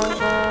Música